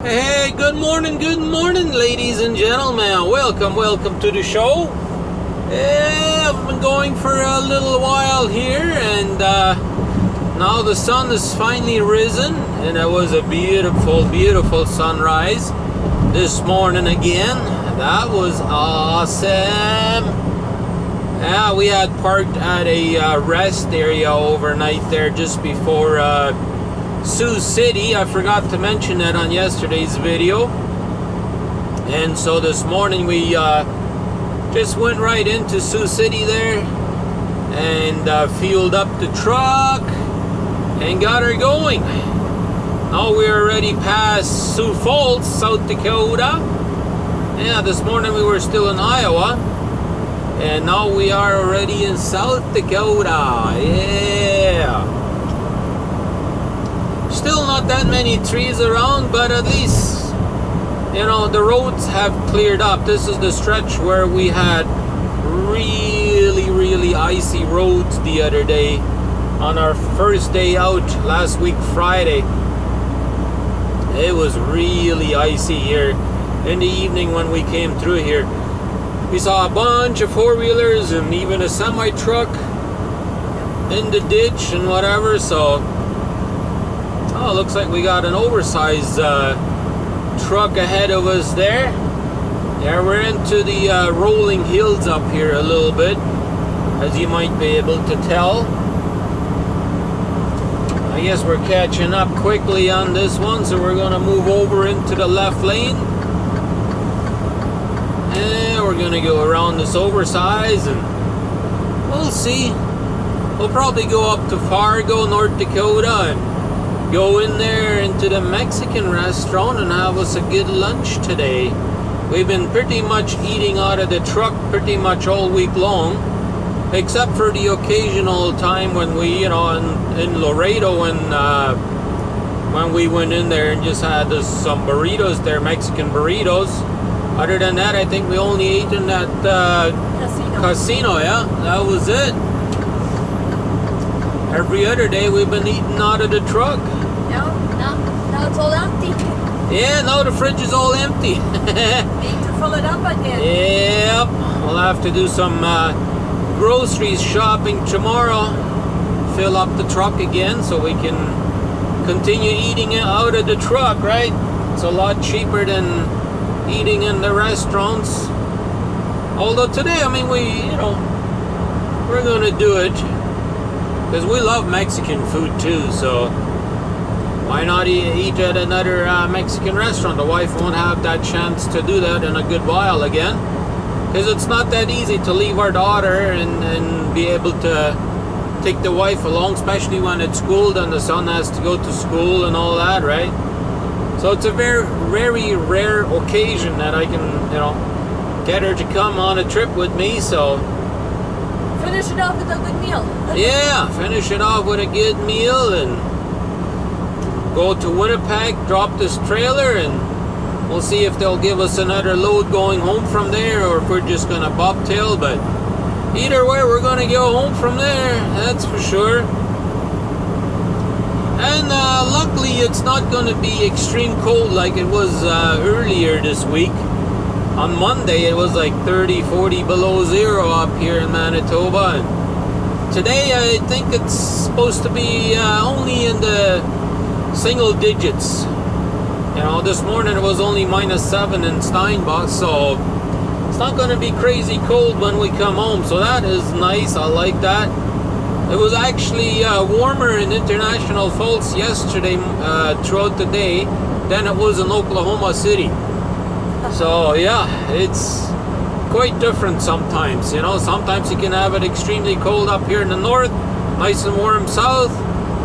Hey, good morning, good morning, ladies and gentlemen. Welcome, welcome to the show. Yeah, I've been going for a little while here, and uh, now the sun has finally risen, and it was a beautiful, beautiful sunrise this morning again. That was awesome. Yeah, we had parked at a uh, rest area overnight there just before. Sioux City. I forgot to mention that on yesterday's video. And so this morning we uh, just went right into Sioux City there and uh, fueled up the truck and got her going. Now we're already past Sioux Falls, South Dakota. Yeah, this morning we were still in Iowa. And now we are already in South Dakota. Yeah. Still not that many trees around, but at least, you know, the roads have cleared up. This is the stretch where we had really, really icy roads the other day on our first day out last week, Friday. It was really icy here in the evening when we came through here. We saw a bunch of four wheelers and even a semi truck in the ditch and whatever, so Oh, looks like we got an oversized uh, truck ahead of us there. Yeah, we're into the uh, rolling hills up here a little bit, as you might be able to tell. I guess we're catching up quickly on this one, so we're going to move over into the left lane. And we're going to go around this oversized, and we'll see. We'll probably go up to Fargo, North Dakota, and go in there into the Mexican restaurant and have us a good lunch today. We've been pretty much eating out of the truck pretty much all week long, except for the occasional time when we, you know, in, in Laredo and uh, when we went in there and just had this, some burritos there, Mexican burritos. Other than that, I think we only ate in that uh, casino. casino, yeah, that was it. Every other day we've been eating out of the truck. No, no, it's all empty. Yeah, now the fridge is all empty. Need to fill it up again. yep, we'll have to do some uh, groceries shopping tomorrow. Fill up the truck again so we can continue eating it out of the truck, right? It's a lot cheaper than eating in the restaurants. Although today, I mean, we, you know, we're gonna do it because we love Mexican food too, so why not eat at another uh, Mexican restaurant? The wife won't have that chance to do that in a good while again. Because it's not that easy to leave our daughter and, and be able to take the wife along, especially when it's cold and the son has to go to school and all that, right? So it's a very, very rare occasion that I can, you know, get her to come on a trip with me, so Finish it off with a good meal. yeah, finish it off with a good meal and go to Winnipeg, drop this trailer, and we'll see if they'll give us another load going home from there or if we're just gonna bobtail. But either way, we're gonna go home from there, that's for sure. And uh, luckily, it's not gonna be extreme cold like it was uh, earlier this week. On Monday, it was like 30, 40 below zero up here in Manitoba. And today, I think it's supposed to be uh, only in the single digits. You know, this morning it was only minus seven in Steinbach, so it's not going to be crazy cold when we come home. So that is nice. I like that. It was actually uh, warmer in International Falls yesterday uh, throughout the day than it was in Oklahoma City. So yeah, it's quite different sometimes. You know, sometimes you can have it extremely cold up here in the north, nice and warm south.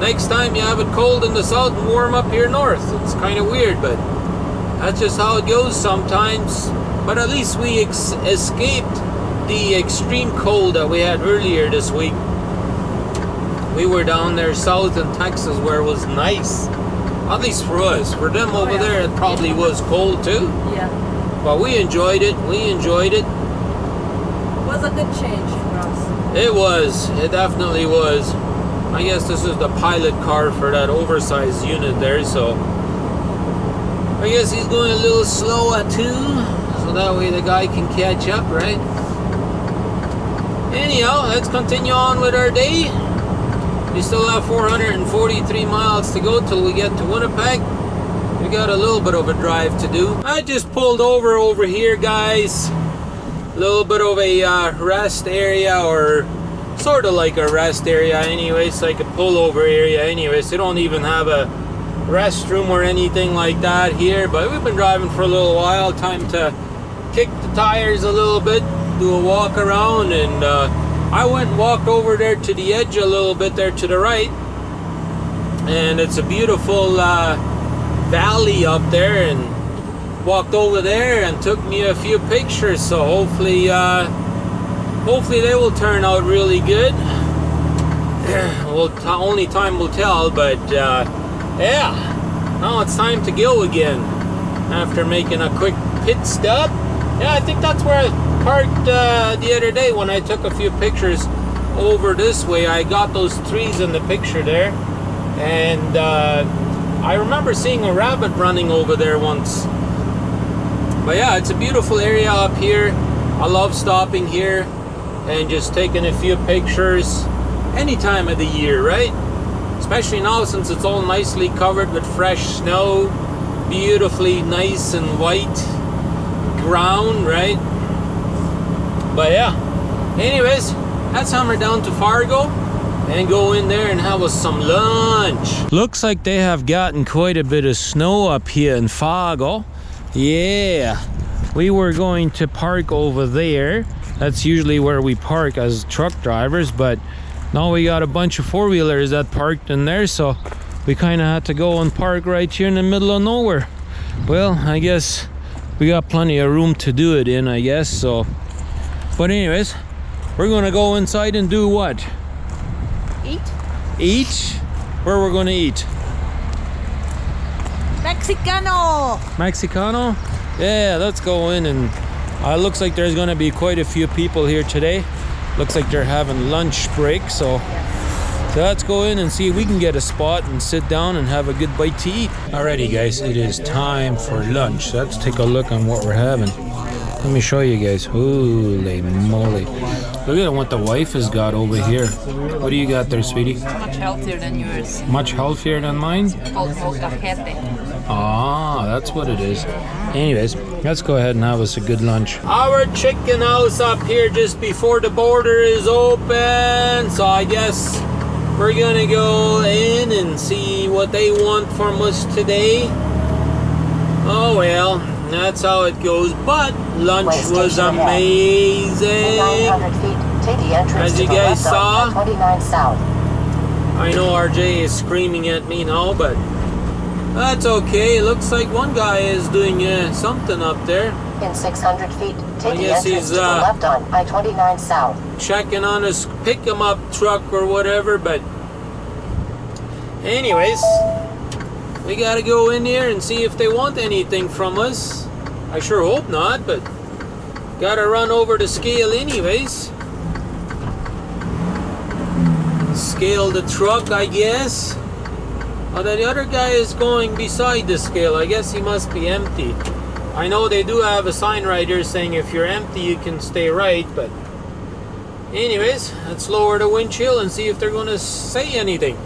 Next time you have it cold in the south and warm up here north. It's kind of weird, but that's just how it goes sometimes. But at least we ex- escaped the extreme cold that we had earlier this week. We were down there south in Texas where it was nice. At least for us. For them Oh, over yeah. there, it probably was cold too. Yeah. But we enjoyed it. We enjoyed it. it. Was a good change for us. It was. It definitely was. I guess this is the pilot car for that oversized unit there, so I guess he's going a little slower too, so that way the guy can catch up, right? Anyhow, let's continue on with our day. We still have 443 miles to go till we get to Winnipeg. We got a little bit of a drive to do. I just pulled over over here, guys. A little bit of a uh, rest area or sort of like a rest area anyways, like a pullover area anyways. They don't even have a restroom or anything like that here, but we've been driving for a little while. Time to kick the tires a little bit, do a walk around, and uh, I went and walked over there to the edge a little bit there to the right, and it's a beautiful uh, valley up there, and walked over there and took me a few pictures. So hopefully, uh, hopefully they will turn out really good. well, only time will tell, but uh, yeah, now it's time to go again after making a quick pit stop. Yeah, I think that's where I parked uh, the other day when I took a few pictures over this way. I got those trees in the picture there, and uh, I remember seeing a rabbit running over there once. But yeah, it's a beautiful area up here. I love stopping here and just taking a few pictures any time of the year, right? Especially now since it's all nicely covered with fresh snow, beautifully nice and white ground, right? But yeah, anyways, let's hammer down to Fargo and go in there and have us some lunch. Looks like they have gotten quite a bit of snow up here in Fargo. Yeah, we were going to park over there. That's usually where we park as truck drivers, but now we got a bunch of four wheelers that parked in there, so we kind of had to go and park right here in the middle of nowhere. Well, I guess we got plenty of room to do it in, I guess. So, but anyways, we're gonna go inside and do what? Eat Eat? Where we're gonna eat? Mexicano. Mexicano? Yeah, let's go in and uh, looks like there's gonna be quite a few people here today. Looks like they're having lunch break, so so let's go in and see if we can get a spot and sit down and have a good bite to eat. Alrighty guys, it is time for lunch. Let's take a look on what we're having. Let me show you guys. Holy moly. Look at what the wife has got over here. What do you got there, sweetie? much healthier than yours. Much healthier than mine? Ah, that's what it is. Anyways, let's go ahead and have us a good lunch. Our chicken house up here just before the border is open. So I guess we're gonna go in and see what they want from us today. Oh well, that's how it goes. But lunch was amazing. As you guys saw. 29 South. I know RJ is screaming at me now, but that's okay. It looks like one guy is doing uh, something up there, In 600 feet, I take the guess entrance he's, to the uh, left on I-29 South. checking on his pick 'em up truck or whatever. But, anyways, we gotta go in there and see if they want anything from us. I sure hope not, but gotta run over the scale anyways. Scale the truck, I guess. Although the other guy is going beside the scale, I guess he must be empty. I know they do have a sign right here saying if you're empty, you can stay right, but anyways, let's lower the windshield and see if they're gonna say anything.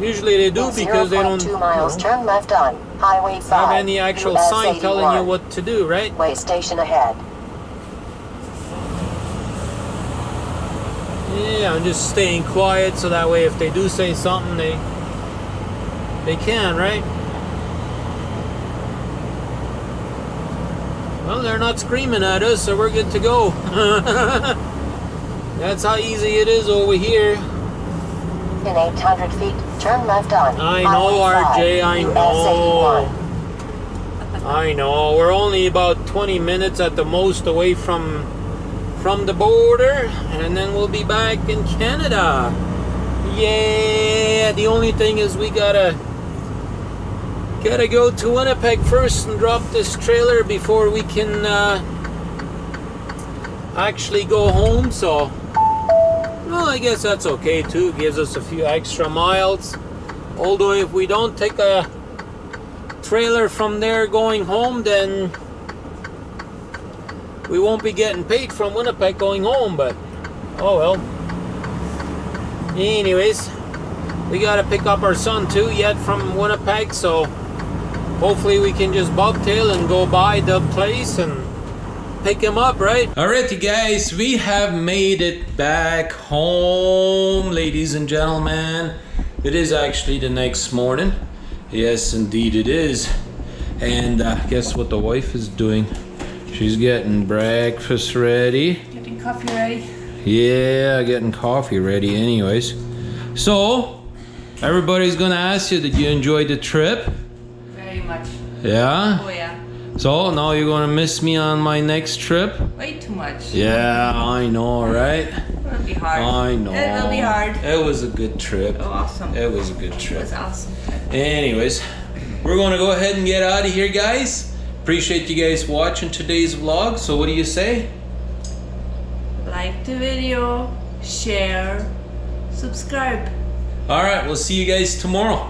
Usually they do because they don't 0.2 miles, you know, turn left on Highway 5. have any actual US sign telling you what to do, right? Weigh station ahead. Yeah, I'm just staying quiet so that way if they do say something, they they can, right? Well, they're not screaming at us, so we're good to go. That's how easy it is over here. In 800 feet, turn left on I know, RJ, I know. I know. We're only about 20 minutes at the most away from from the border, and then we'll be back in Canada. Yeah. The only thing is we gotta gotta go to Winnipeg first and drop this trailer before we can uh, actually go home. So, well, I guess that's okay too. Gives us a few extra miles. Although if we don't take a trailer from there going home, then we won't be getting paid from Winnipeg going home, but oh well. Anyways, we gotta pick up our son too yet from Winnipeg, so hopefully we can just bobtail and go by the place and pick him up, right? Alrighty guys, we have made it back home, ladies and gentlemen. It is actually the next morning. Yes, indeed it is. And uh, guess what the wife is doing? She's getting breakfast ready. Getting coffee ready. Yeah, getting coffee ready anyways. So, everybody's gonna ask you, did you enjoy the trip? Very much. Yeah? Oh yeah. So, now you're gonna miss me on my next trip? Way too much. Yeah, I know, right? It'll be hard. I know. It will be hard. It was a good trip. Oh, awesome. It was a good trip. It was awesome. Anyways, we're gonna go ahead and get out of here, guys. Appreciate you guys watching today's vlog. So, what do you say? Like the video, share, subscribe. All right, we'll see you guys tomorrow.